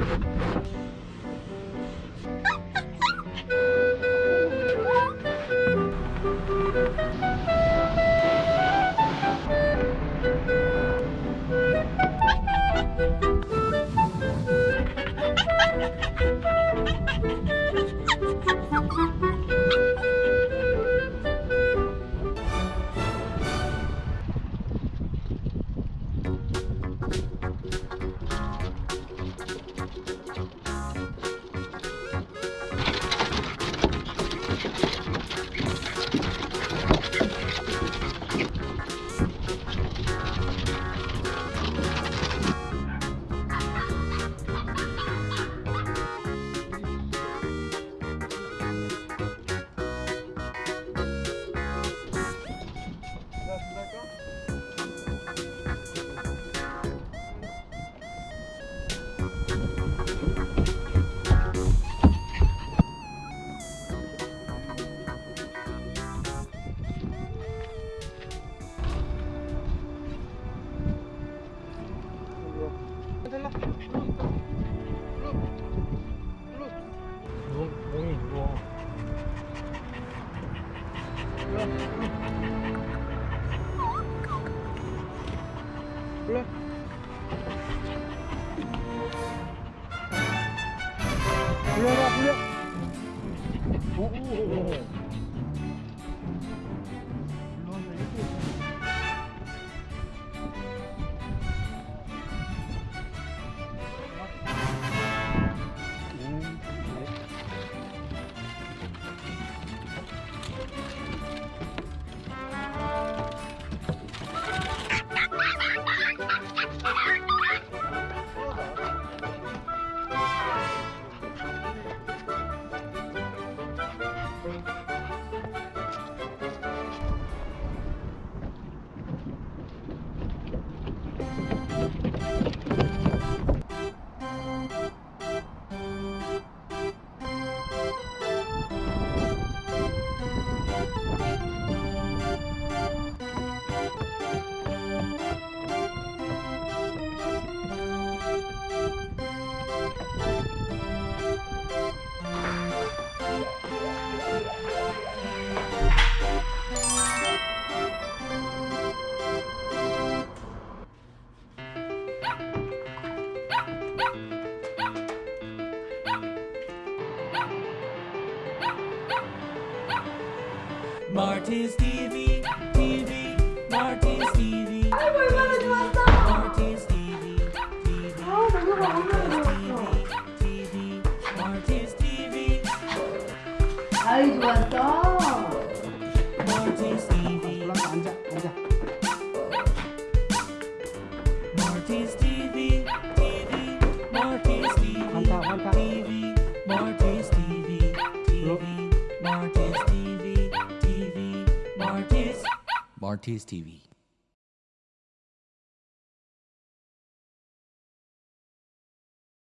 Ha ha ha! peuple. Pleure, pleure. Oh, oh, oh. Marty's TV, TV, Marty's TV. 아이고 얼마나 좋았어. Marty's TV, TV, 아 너무 너무 좋았어. TV, Marty's TV, 아이 좋았어. Marty's TV, 올라가 앉아 앉아. Marty's TV, TV, Marty's TV, 환타, 환타. TV, Marty's Marty's TV.